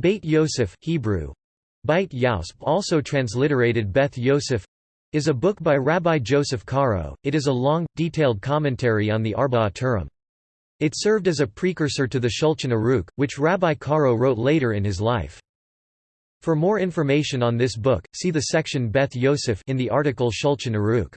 Beit Yosef Hebrew, Beit Yausp also transliterated Beth Yosef is a book by Rabbi Joseph Caro. It is a long, detailed commentary on the Arba'a Turim. It served as a precursor to the Shulchan Aruch, which Rabbi Caro wrote later in his life. For more information on this book, see the section Beth Yosef in the article Shulchan Aruch.